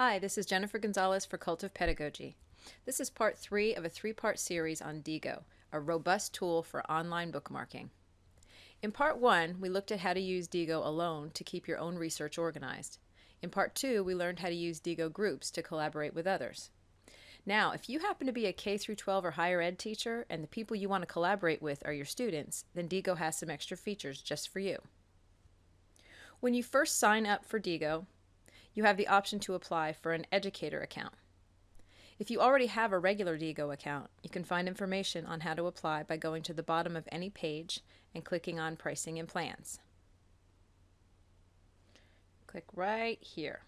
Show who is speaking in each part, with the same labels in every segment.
Speaker 1: Hi, this is Jennifer Gonzalez for Cult of Pedagogy. This is part three of a three part series on Diigo, a robust tool for online bookmarking. In part one, we looked at how to use Diigo alone to keep your own research organized. In part two, we learned how to use Diigo groups to collaborate with others. Now, if you happen to be a K 12 or higher ed teacher and the people you want to collaborate with are your students, then Diigo has some extra features just for you. When you first sign up for Diigo, you have the option to apply for an educator account. If you already have a regular Diigo account, you can find information on how to apply by going to the bottom of any page and clicking on Pricing and Plans. Click right here.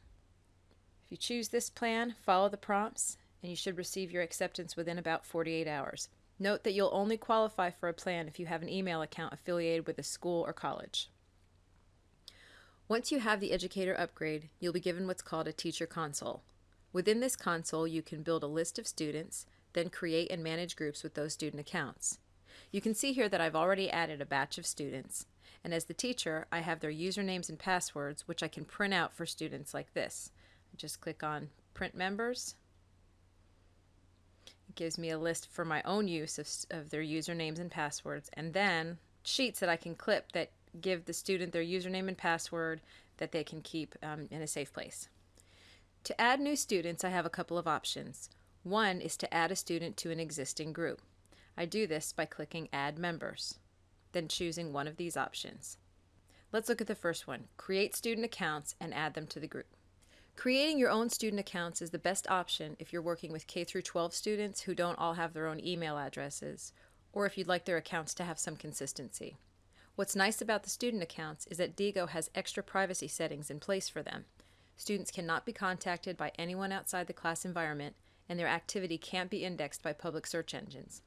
Speaker 1: If you choose this plan, follow the prompts, and you should receive your acceptance within about 48 hours. Note that you'll only qualify for a plan if you have an email account affiliated with a school or college. Once you have the educator upgrade, you'll be given what's called a teacher console. Within this console, you can build a list of students, then create and manage groups with those student accounts. You can see here that I've already added a batch of students, and as the teacher, I have their usernames and passwords, which I can print out for students like this. Just click on Print Members. It gives me a list for my own use of, of their usernames and passwords, and then sheets that I can clip that give the student their username and password that they can keep um, in a safe place. To add new students, I have a couple of options. One is to add a student to an existing group. I do this by clicking Add Members, then choosing one of these options. Let's look at the first one, Create Student Accounts and add them to the group. Creating your own student accounts is the best option if you're working with K-12 students who don't all have their own email addresses, or if you'd like their accounts to have some consistency. What's nice about the student accounts is that Diigo has extra privacy settings in place for them. Students cannot be contacted by anyone outside the class environment, and their activity can't be indexed by public search engines.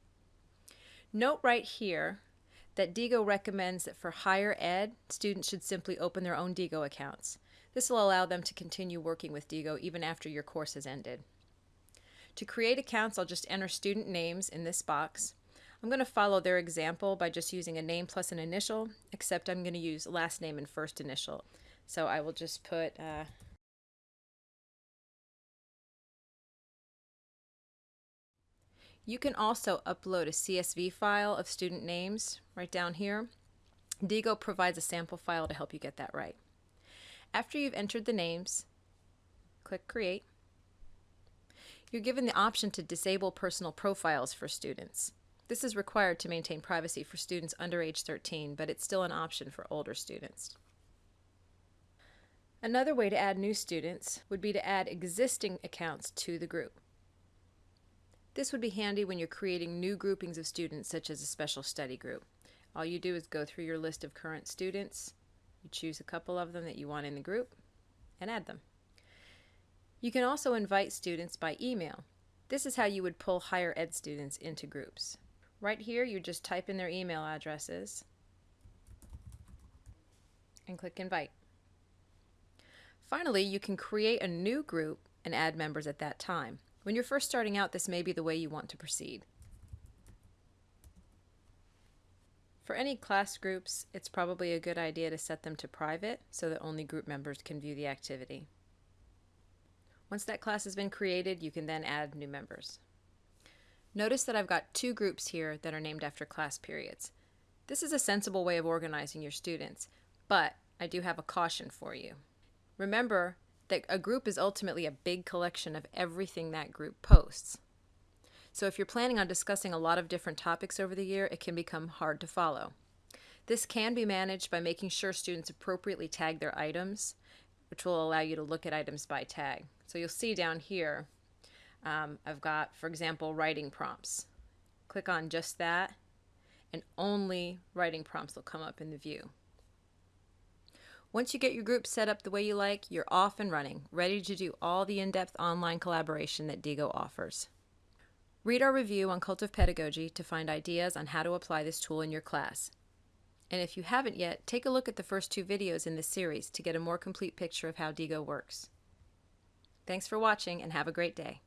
Speaker 1: Note right here that Diigo recommends that for higher ed, students should simply open their own Diigo accounts. This will allow them to continue working with Diigo even after your course has ended. To create accounts, I'll just enter student names in this box. I'm going to follow their example by just using a name plus an initial, except I'm going to use last name and first initial. So I will just put uh, You can also upload a CSV file of student names right down here. Diigo provides a sample file to help you get that right. After you've entered the names, click Create. You're given the option to disable personal profiles for students. This is required to maintain privacy for students under age 13, but it's still an option for older students. Another way to add new students would be to add existing accounts to the group. This would be handy when you're creating new groupings of students, such as a special study group. All you do is go through your list of current students, you choose a couple of them that you want in the group, and add them. You can also invite students by email. This is how you would pull higher ed students into groups. Right here, you just type in their email addresses and click Invite. Finally, you can create a new group and add members at that time. When you're first starting out, this may be the way you want to proceed. For any class groups, it's probably a good idea to set them to private so that only group members can view the activity. Once that class has been created, you can then add new members. Notice that I've got two groups here that are named after class periods. This is a sensible way of organizing your students, but I do have a caution for you. Remember that a group is ultimately a big collection of everything that group posts. So if you're planning on discussing a lot of different topics over the year, it can become hard to follow. This can be managed by making sure students appropriately tag their items, which will allow you to look at items by tag. So you'll see down here um, I've got, for example, writing prompts. Click on just that, and only writing prompts will come up in the view. Once you get your group set up the way you like, you're off and running, ready to do all the in-depth online collaboration that Diigo offers. Read our review on Cult of Pedagogy to find ideas on how to apply this tool in your class. And if you haven't yet, take a look at the first two videos in this series to get a more complete picture of how Diigo works. Thanks for watching and have a great day.